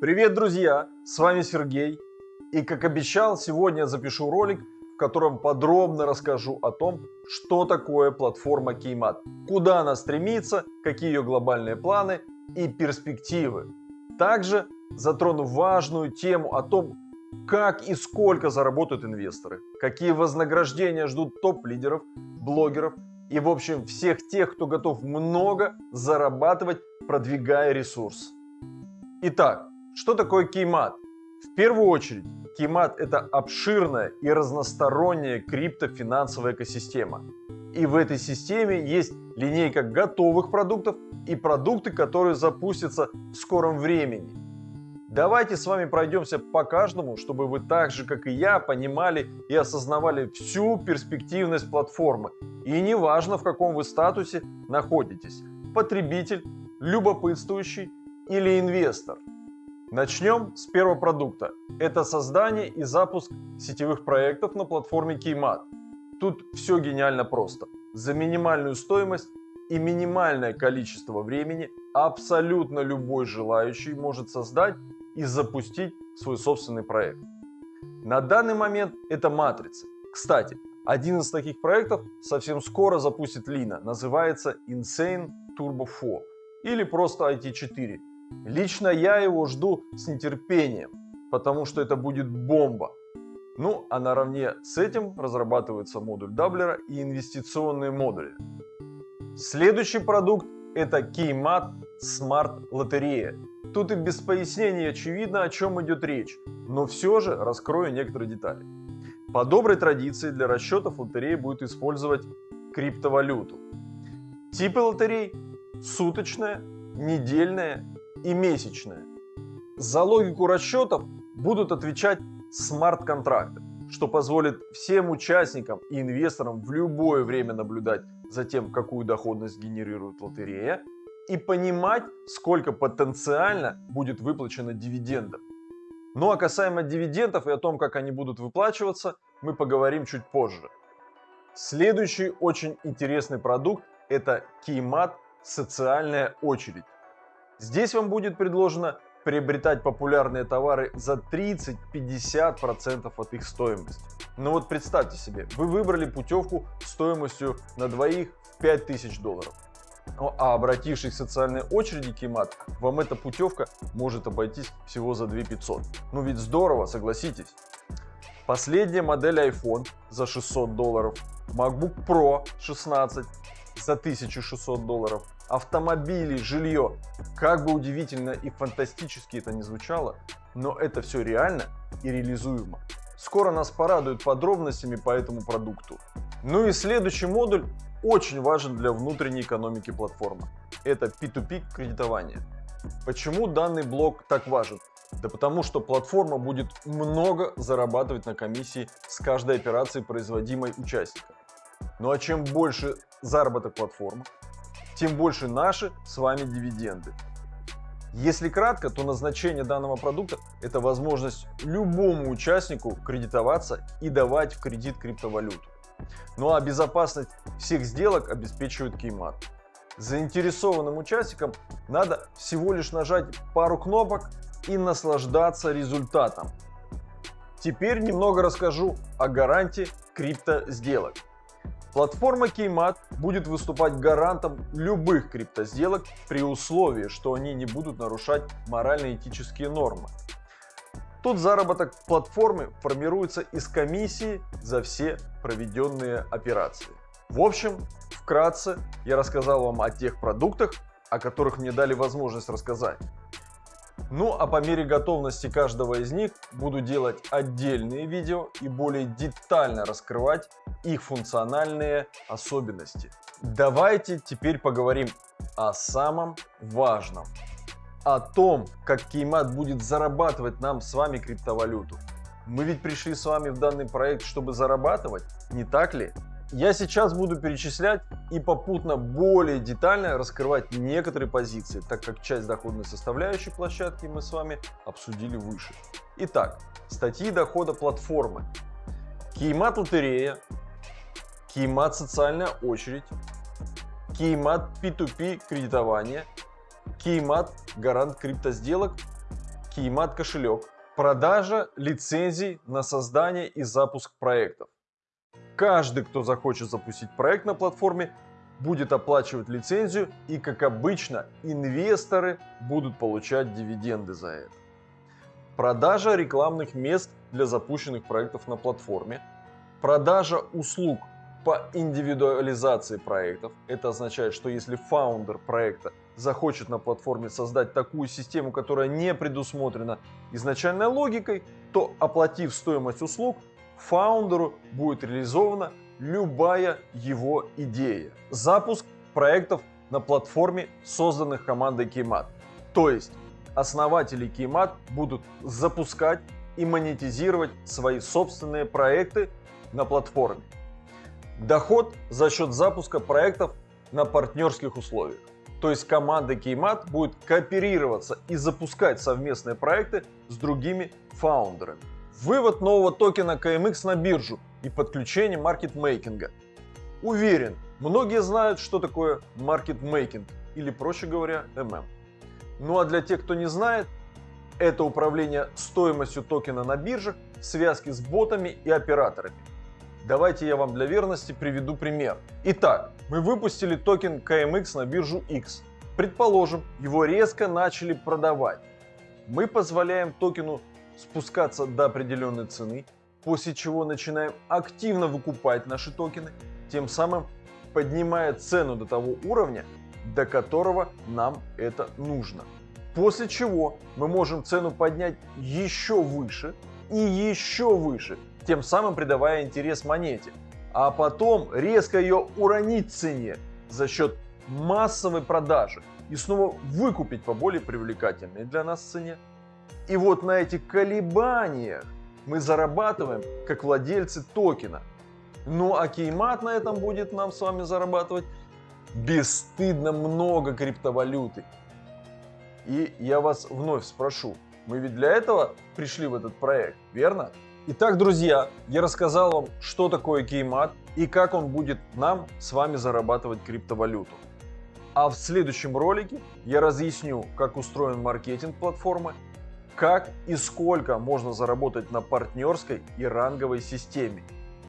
Привет, друзья! С вами Сергей. И как обещал, сегодня запишу ролик, в котором подробно расскажу о том, что такое платформа Keymat, куда она стремится, какие ее глобальные планы и перспективы. Также затрону важную тему о том, как и сколько заработают инвесторы, какие вознаграждения ждут топ-лидеров, блогеров и в общем всех тех, кто готов много зарабатывать, продвигая ресурс. Итак, что такое кеймат? В первую очередь, кеймат это обширная и разносторонняя криптофинансовая экосистема. И в этой системе есть линейка готовых продуктов и продукты, которые запустятся в скором времени. Давайте с вами пройдемся по каждому, чтобы вы так же, как и я, понимали и осознавали всю перспективность платформы. И неважно, в каком вы статусе находитесь – потребитель, любопытствующий или инвестор. Начнем с первого продукта. Это создание и запуск сетевых проектов на платформе Keymat. Тут все гениально просто. За минимальную стоимость и минимальное количество времени абсолютно любой желающий может создать и запустить свой собственный проект. На данный момент это матрицы. Кстати, один из таких проектов совсем скоро запустит Лина, называется Insane Turbo 4 или просто IT4. Лично я его жду с нетерпением, потому что это будет бомба. Ну а наравне с этим разрабатывается модуль даблера и инвестиционные модули. Следующий продукт это Keymat Smart лотерея. Тут и без пояснений очевидно, о чем идет речь, но все же раскрою некоторые детали. По доброй традиции для расчетов лотереи будет использовать криптовалюту. Типы лотерей – суточная, недельная и месячная. За логику расчетов будут отвечать смарт-контракты, что позволит всем участникам и инвесторам в любое время наблюдать за тем, какую доходность генерирует лотерея и понимать, сколько потенциально будет выплачено дивидендов. Ну а касаемо дивидендов и о том, как они будут выплачиваться, мы поговорим чуть позже. Следующий очень интересный продукт – это Keymat «Социальная очередь». Здесь вам будет предложено приобретать популярные товары за 30-50% от их стоимости. Но вот представьте себе, вы выбрали путевку стоимостью на двоих в 5000 долларов. Ну, а обратившись к социальной очереди Кимат, вам эта путевка может обойтись всего за 2500. Ну ведь здорово, согласитесь. Последняя модель iPhone за 600 долларов, MacBook Pro 16 за 1600 долларов, автомобили, жилье. Как бы удивительно и фантастически это не звучало, но это все реально и реализуемо. Скоро нас порадуют подробностями по этому продукту. Ну и следующий модуль очень важен для внутренней экономики платформы. Это P2P кредитование. Почему данный блок так важен? Да потому что платформа будет много зарабатывать на комиссии с каждой операции, производимой участником. Ну а чем больше заработок платформы, тем больше наши с вами дивиденды. Если кратко, то назначение данного продукта – это возможность любому участнику кредитоваться и давать в кредит криптовалюту. Ну а безопасность всех сделок обеспечивает Кеймат. Заинтересованным участникам надо всего лишь нажать пару кнопок и наслаждаться результатом. Теперь немного расскажу о гарантии крипто сделок. Платформа Keymat будет выступать гарантом любых криптосделок при условии, что они не будут нарушать морально-этические нормы. Тут заработок платформы формируется из комиссии за все проведенные операции. В общем, вкратце я рассказал вам о тех продуктах, о которых мне дали возможность рассказать. Ну а по мере готовности каждого из них буду делать отдельные видео и более детально раскрывать их функциональные особенности. Давайте теперь поговорим о самом важном. О том, как Кеймат будет зарабатывать нам с вами криптовалюту. Мы ведь пришли с вами в данный проект, чтобы зарабатывать, не так ли? Я сейчас буду перечислять и попутно более детально раскрывать некоторые позиции, так как часть доходной составляющей площадки мы с вами обсудили выше. Итак, статьи дохода платформы. Кеймат лотерея, Кеймат социальная очередь, Кеймат P2P кредитование, Кеймат гарант криптосделок Keymat кошелек, продажа лицензий на создание и запуск проектов. Каждый, кто захочет запустить проект на платформе, будет оплачивать лицензию и, как обычно, инвесторы будут получать дивиденды за это. Продажа рекламных мест для запущенных проектов на платформе. Продажа услуг по индивидуализации проектов. Это означает, что если фаундер проекта захочет на платформе создать такую систему, которая не предусмотрена изначальной логикой, то оплатив стоимость услуг, фаундеру будет реализована любая его идея. Запуск проектов на платформе, созданных командой Keymat. То есть основатели Keymat будут запускать и монетизировать свои собственные проекты на платформе. Доход за счет запуска проектов на партнерских условиях. То есть команда Keymat будет кооперироваться и запускать совместные проекты с другими фаундерами. Вывод нового токена KMX на биржу и подключение маркетмейкинга. Уверен, многие знают, что такое маркетмейкинг или, проще говоря, MM. Ну а для тех, кто не знает, это управление стоимостью токена на биржах в связке с ботами и операторами. Давайте я вам для верности приведу пример. Итак, мы выпустили токен KMX на биржу X. Предположим, его резко начали продавать. Мы позволяем токену спускаться до определенной цены, после чего начинаем активно выкупать наши токены, тем самым поднимая цену до того уровня, до которого нам это нужно. После чего мы можем цену поднять еще выше и еще выше, тем самым придавая интерес монете, а потом резко ее уронить цене за счет массовой продажи и снова выкупить по более привлекательной для нас цене. И вот на этих колебаниях мы зарабатываем как владельцы токена. Ну а Кеймат на этом будет нам с вами зарабатывать бесстыдно много криптовалюты. И я вас вновь спрошу, мы ведь для этого пришли в этот проект, верно? Итак, друзья, я рассказал вам, что такое Кеймат и как он будет нам с вами зарабатывать криптовалюту. А в следующем ролике я разъясню, как устроен маркетинг платформы как и сколько можно заработать на партнерской и ранговой системе